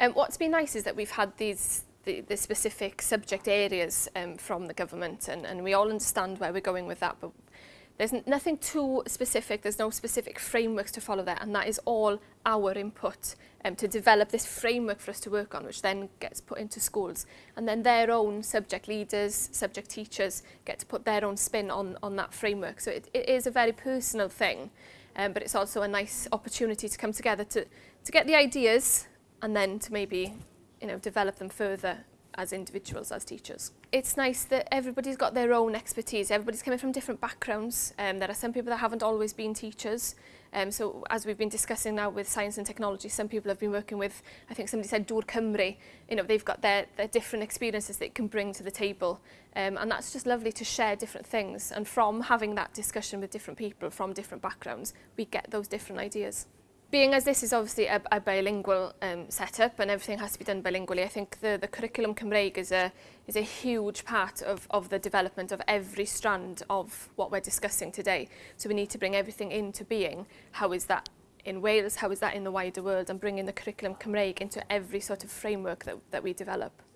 Um, what's been nice is that we've had these the, the specific subject areas um, from the government and, and we all understand where we're going with that but there's nothing too specific, there's no specific frameworks to follow there and that is all our input um, to develop this framework for us to work on which then gets put into schools and then their own subject leaders, subject teachers get to put their own spin on, on that framework. So it, it is a very personal thing um, but it's also a nice opportunity to come together to, to get the ideas and then to maybe you know, develop them further as individuals, as teachers. It's nice that everybody's got their own expertise. Everybody's coming from different backgrounds. Um, there are some people that haven't always been teachers. Um, so as we've been discussing now with science and technology, some people have been working with, I think somebody said Dŵr Cymru, you know, they've got their, their different experiences that can bring to the table. Um, and that's just lovely to share different things. And from having that discussion with different people from different backgrounds, we get those different ideas being as this is obviously a, a bilingual um, setup and everything has to be done bilingually, I think the, the curriculum Cymreig is a, is a huge part of, of the development of every strand of what we're discussing today. So we need to bring everything into being. How is that in Wales? How is that in the wider world? And bringing the curriculum Cymreig into every sort of framework that, that we develop.